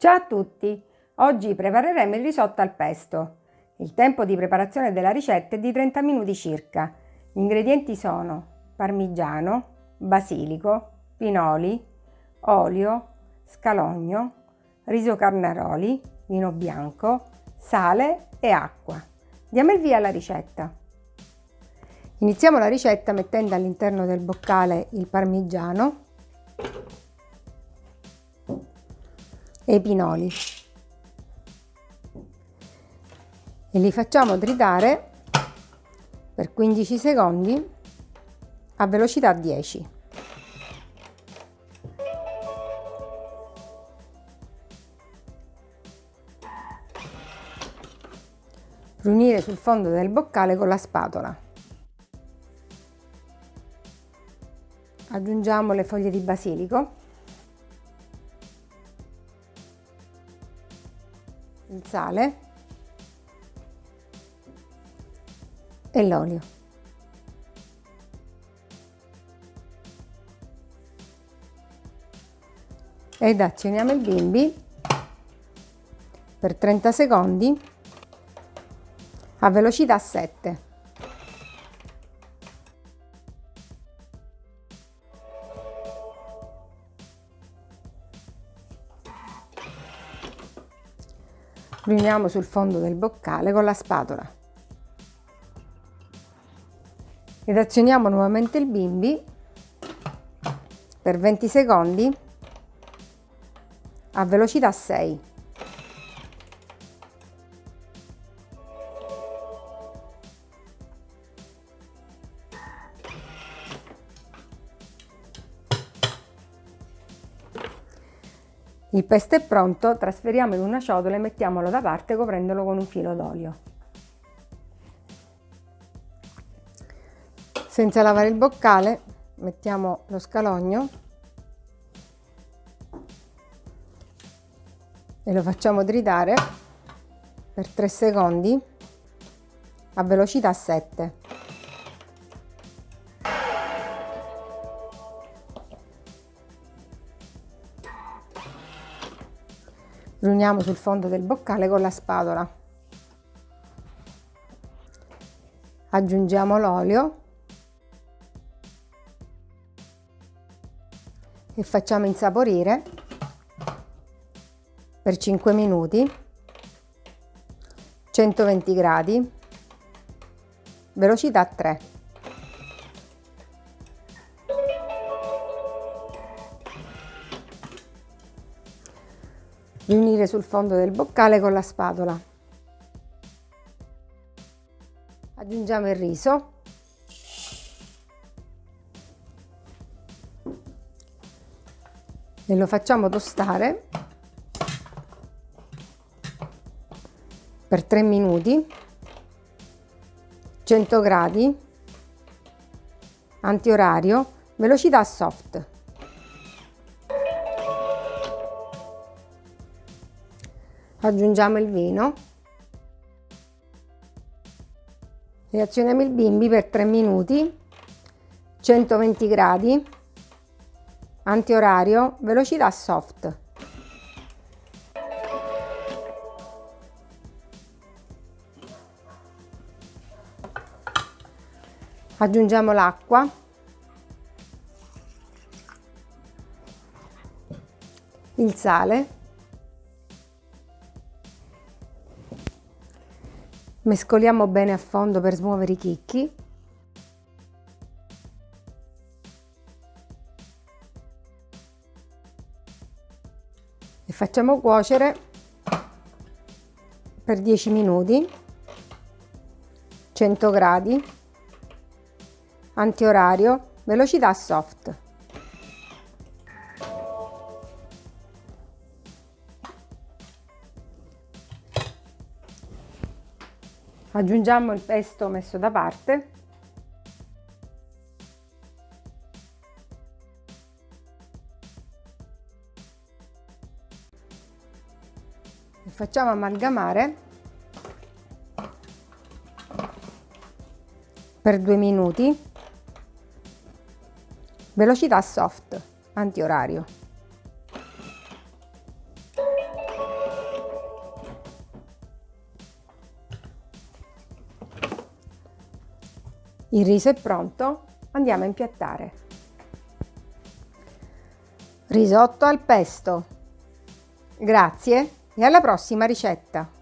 Ciao a tutti! Oggi prepareremo il risotto al pesto. Il tempo di preparazione della ricetta è di 30 minuti circa. Gli ingredienti sono parmigiano, basilico, pinoli, olio, scalogno, riso carnaroli, vino bianco, sale e acqua. Diamo il via alla ricetta. Iniziamo la ricetta mettendo all'interno del boccale il parmigiano e i pinoli e li facciamo tritare per 15 secondi a velocità 10. Riunire sul fondo del boccale con la spatola. Aggiungiamo le foglie di basilico sale e l'olio. Ed azioniamo il bimbi per 30 secondi a velocità 7. Riuniamo sul fondo del boccale con la spatola. Ed azioniamo nuovamente il bimbi per 20 secondi a velocità 6 Il pesto è pronto, trasferiamo in una ciotola e mettiamolo da parte coprendolo con un filo d'olio. Senza lavare il boccale mettiamo lo scalogno e lo facciamo tritare per 3 secondi a velocità 7. Riuniamo sul fondo del boccale con la spatola. Aggiungiamo l'olio. E facciamo insaporire per 5 minuti. 120 gradi. Velocità 3 riunire sul fondo del boccale con la spatola. Aggiungiamo il riso. E lo facciamo tostare per 3 minuti 100 gradi antiorario velocità soft aggiungiamo il vino. Reazioniamo il bimbi per 3 minuti. 120 gradi. Antiorario velocità soft. Aggiungiamo l'acqua. Il sale mescoliamo bene a fondo per smuovere i chicchi. E facciamo cuocere per 10 minuti 100 gradi antiorario velocità soft aggiungiamo il pesto messo da parte. E facciamo amalgamare per due minuti. Velocità soft antiorario Il riso è pronto, andiamo a impiattare. Risotto al pesto. Grazie e alla prossima ricetta!